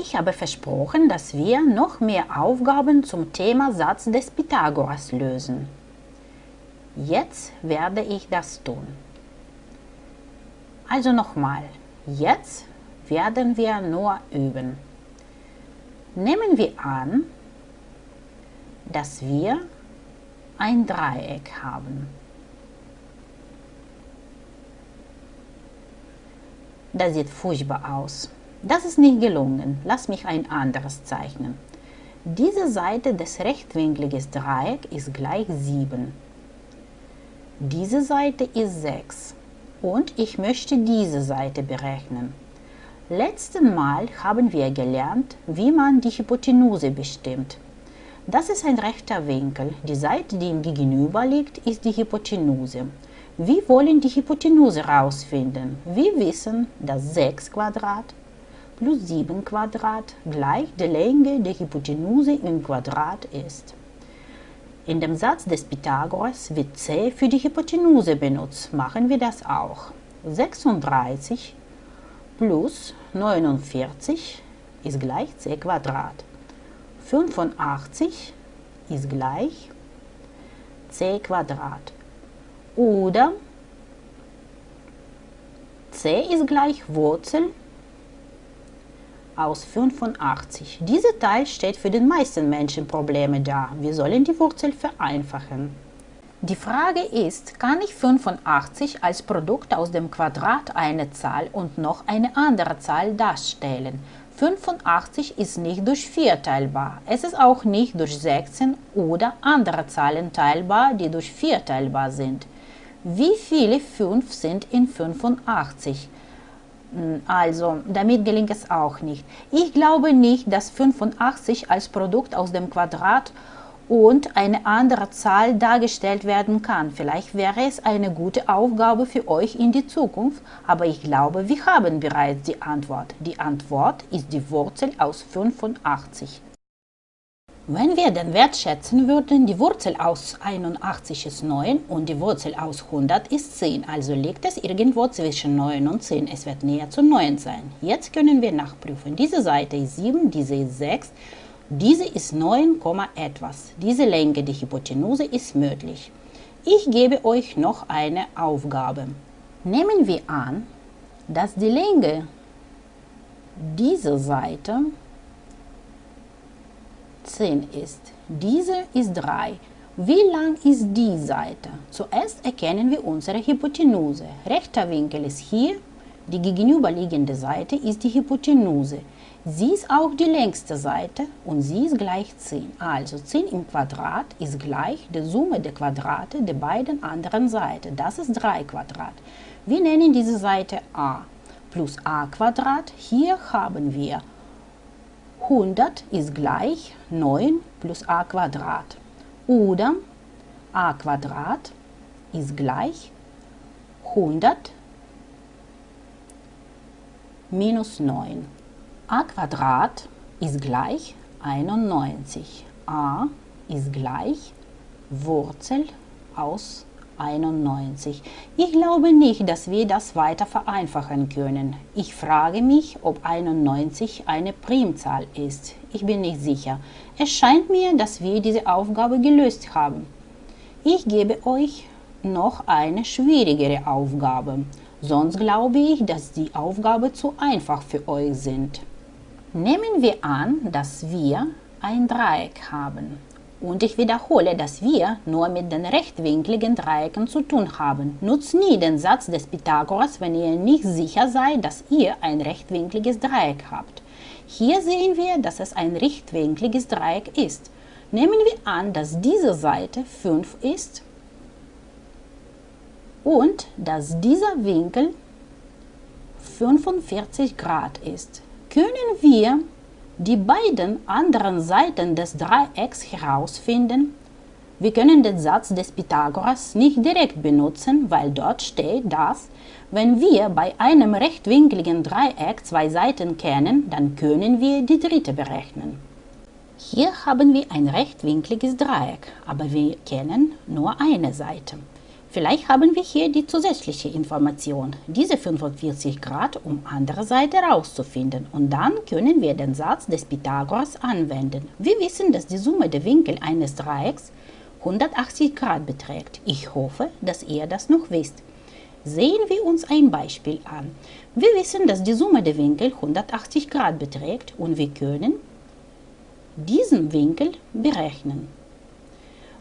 Ich habe versprochen, dass wir noch mehr Aufgaben zum Thema Satz des Pythagoras lösen. Jetzt werde ich das tun. Also nochmal, jetzt werden wir nur üben. Nehmen wir an, dass wir ein Dreieck haben. Das sieht furchtbar aus. Das ist nicht gelungen. Lass mich ein anderes zeichnen. Diese Seite des rechtwinkligen Dreiecks ist gleich 7. Diese Seite ist 6. Und ich möchte diese Seite berechnen. Letzten Mal haben wir gelernt, wie man die Hypotenuse bestimmt. Das ist ein rechter Winkel. Die Seite, die ihm gegenüber liegt, ist die Hypotenuse. Wir wollen die Hypotenuse herausfinden. Wir wissen, dass 6 Quadrat plus 7 Quadrat gleich der Länge der Hypotenuse im Quadrat ist. In dem Satz des Pythagoras wird c für die Hypotenuse benutzt. Machen wir das auch. 36 plus 49 ist gleich c Quadrat. 85 ist gleich c Quadrat. Oder c ist gleich Wurzel aus 85. Dieser Teil steht für den meisten Menschen Probleme dar. Wir sollen die Wurzel vereinfachen. Die Frage ist, kann ich 85 als Produkt aus dem Quadrat eine Zahl und noch eine andere Zahl darstellen? 85 ist nicht durch 4 teilbar. Es ist auch nicht durch 16 oder andere Zahlen teilbar, die durch 4 teilbar sind. Wie viele 5 sind in 85? Also, damit gelingt es auch nicht. Ich glaube nicht, dass 85 als Produkt aus dem Quadrat und eine andere Zahl dargestellt werden kann. Vielleicht wäre es eine gute Aufgabe für euch in die Zukunft, aber ich glaube, wir haben bereits die Antwort. Die Antwort ist die Wurzel aus 85. Wenn wir den Wert schätzen würden, die Wurzel aus 81 ist 9 und die Wurzel aus 100 ist 10, also liegt es irgendwo zwischen 9 und 10. Es wird näher zu 9 sein. Jetzt können wir nachprüfen. Diese Seite ist 7, diese ist 6, diese ist 9, etwas. Diese Länge der Hypotenuse ist möglich. Ich gebe euch noch eine Aufgabe. Nehmen wir an, dass die Länge dieser Seite 10 ist. Diese ist 3. Wie lang ist die Seite? Zuerst erkennen wir unsere Hypotenuse. Rechter Winkel ist hier, die gegenüberliegende Seite ist die Hypotenuse. Sie ist auch die längste Seite und sie ist gleich 10. Also 10 im Quadrat ist gleich der Summe der Quadrate der beiden anderen Seiten. Das ist 3 Quadrat. Wir nennen diese Seite a plus a Quadrat. Hier haben wir 100 ist gleich 9 plus a Quadrat. Oder a Quadrat ist gleich 100 minus 9. a Quadrat ist gleich 91. a ist gleich Wurzel aus 91. Ich glaube nicht, dass wir das weiter vereinfachen können. Ich frage mich, ob 91 eine Primzahl ist. Ich bin nicht sicher. Es scheint mir, dass wir diese Aufgabe gelöst haben. Ich gebe euch noch eine schwierigere Aufgabe. Sonst glaube ich, dass die Aufgabe zu einfach für euch sind. Nehmen wir an, dass wir ein Dreieck haben. Und ich wiederhole, dass wir nur mit den rechtwinkligen Dreiecken zu tun haben. Nutzt nie den Satz des Pythagoras, wenn ihr nicht sicher seid, dass ihr ein rechtwinkliges Dreieck habt. Hier sehen wir, dass es ein rechtwinkliges Dreieck ist. Nehmen wir an, dass diese Seite 5 ist und dass dieser Winkel 45 Grad ist. Können wir die beiden anderen Seiten des Dreiecks herausfinden? Wir können den Satz des Pythagoras nicht direkt benutzen, weil dort steht, dass, wenn wir bei einem rechtwinkligen Dreieck zwei Seiten kennen, dann können wir die dritte berechnen. Hier haben wir ein rechtwinkliges Dreieck, aber wir kennen nur eine Seite. Vielleicht haben wir hier die zusätzliche Information, diese 45 Grad, um andere Seite herauszufinden. Und dann können wir den Satz des Pythagoras anwenden. Wir wissen, dass die Summe der Winkel eines Dreiecks 180 Grad beträgt. Ich hoffe, dass ihr das noch wisst. Sehen wir uns ein Beispiel an. Wir wissen, dass die Summe der Winkel 180 Grad beträgt und wir können diesen Winkel berechnen.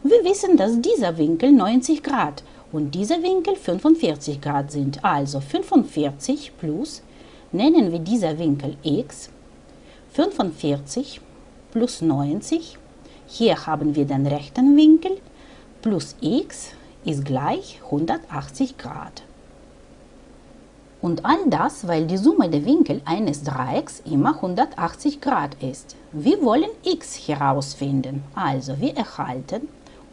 Wir wissen, dass dieser Winkel 90 Grad und dieser Winkel 45 Grad sind. Also 45 plus, nennen wir dieser Winkel x, 45 plus 90, hier haben wir den rechten Winkel, plus x ist gleich 180 Grad. Und all das, weil die Summe der Winkel eines Dreiecks immer 180 Grad ist. Wir wollen x herausfinden, also wir erhalten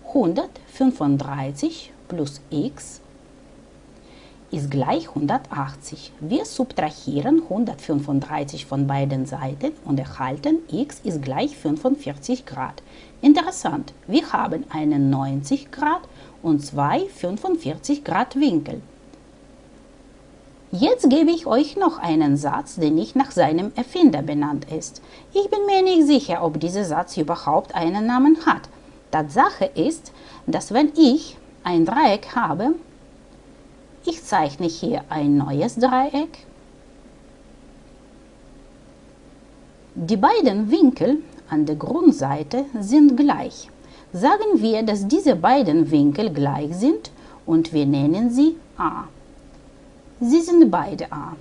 135 plus x ist gleich 180. Wir subtrahieren 135 von beiden Seiten und erhalten x ist gleich 45 Grad. Interessant, wir haben einen 90 Grad und zwei 45 Grad Winkel. Jetzt gebe ich euch noch einen Satz, der nicht nach seinem Erfinder benannt ist. Ich bin mir nicht sicher, ob dieser Satz überhaupt einen Namen hat. Tatsache ist, dass wenn ich ein Dreieck habe, ich zeichne hier ein neues Dreieck. Die beiden Winkel an der Grundseite sind gleich. Sagen wir, dass diese beiden Winkel gleich sind und wir nennen sie a. Sie sind beide a.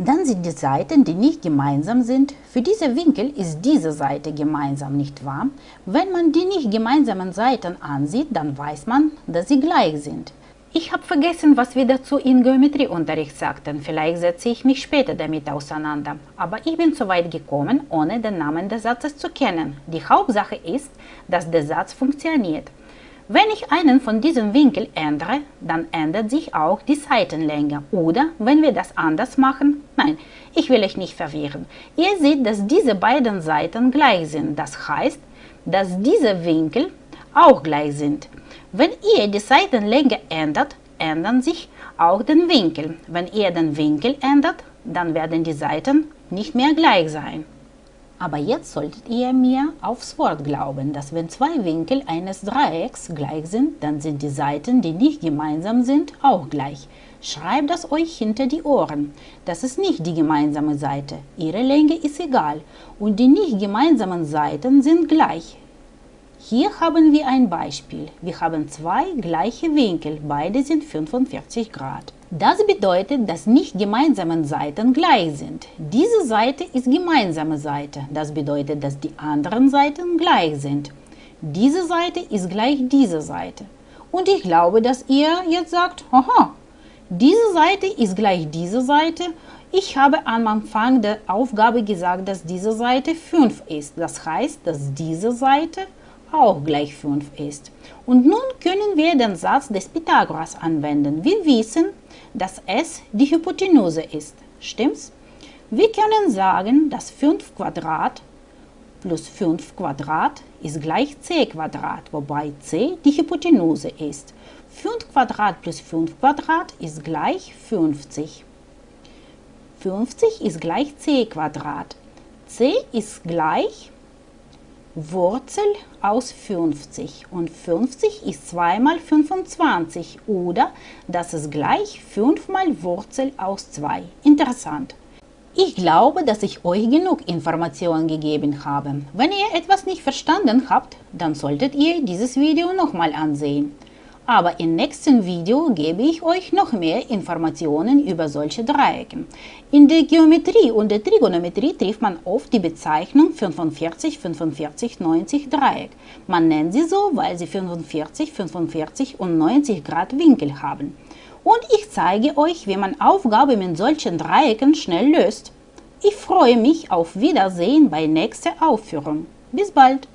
Dann sind die Seiten, die nicht gemeinsam sind. Für diese Winkel ist diese Seite gemeinsam, nicht wahr? Wenn man die nicht gemeinsamen Seiten ansieht, dann weiß man, dass sie gleich sind. Ich habe vergessen, was wir dazu in Geometrieunterricht sagten. Vielleicht setze ich mich später damit auseinander. Aber ich bin so weit gekommen, ohne den Namen des Satzes zu kennen. Die Hauptsache ist, dass der Satz funktioniert. Wenn ich einen von diesen Winkeln ändere, dann ändert sich auch die Seitenlänge. Oder wenn wir das anders machen, nein, ich will euch nicht verwirren. Ihr seht, dass diese beiden Seiten gleich sind. Das heißt, dass diese Winkel auch gleich sind. Wenn ihr die Seitenlänge ändert, ändern sich auch den Winkel. Wenn ihr den Winkel ändert, dann werden die Seiten nicht mehr gleich sein. Aber jetzt solltet ihr mir aufs Wort glauben, dass wenn zwei Winkel eines Dreiecks gleich sind, dann sind die Seiten, die nicht gemeinsam sind, auch gleich. Schreibt das euch hinter die Ohren. Das ist nicht die gemeinsame Seite. Ihre Länge ist egal und die nicht gemeinsamen Seiten sind gleich. Hier haben wir ein Beispiel. Wir haben zwei gleiche Winkel, beide sind 45 Grad. Das bedeutet, dass nicht gemeinsame Seiten gleich sind. Diese Seite ist gemeinsame Seite. Das bedeutet, dass die anderen Seiten gleich sind. Diese Seite ist gleich dieser Seite. Und ich glaube, dass ihr jetzt sagt, aha, diese Seite ist gleich dieser Seite. Ich habe am Anfang der Aufgabe gesagt, dass diese Seite 5 ist. Das heißt, dass diese Seite auch gleich 5 ist. Und nun können wir den Satz des Pythagoras anwenden. Wir wissen, dass s die Hypotenuse ist. Stimmt's? Wir können sagen, dass 5 Quadrat plus 5 Quadrat ist gleich c Quadrat, wobei c die Hypotenuse ist. 5 Quadrat plus 5 Quadrat ist gleich 50. 50 ist gleich c Quadrat. c ist gleich Wurzel aus 50 und 50 ist 2 mal 25 oder das ist gleich 5 mal Wurzel aus 2. Interessant. Ich glaube, dass ich euch genug Informationen gegeben habe. Wenn ihr etwas nicht verstanden habt, dann solltet ihr dieses Video nochmal ansehen. Aber im nächsten Video gebe ich euch noch mehr Informationen über solche Dreiecke. In der Geometrie und der Trigonometrie trifft man oft die Bezeichnung 45, 45, 90 Dreieck. Man nennt sie so, weil sie 45, 45 und 90 Grad Winkel haben. Und ich zeige euch, wie man Aufgaben mit solchen Dreiecken schnell löst. Ich freue mich auf Wiedersehen bei nächster Aufführung. Bis bald!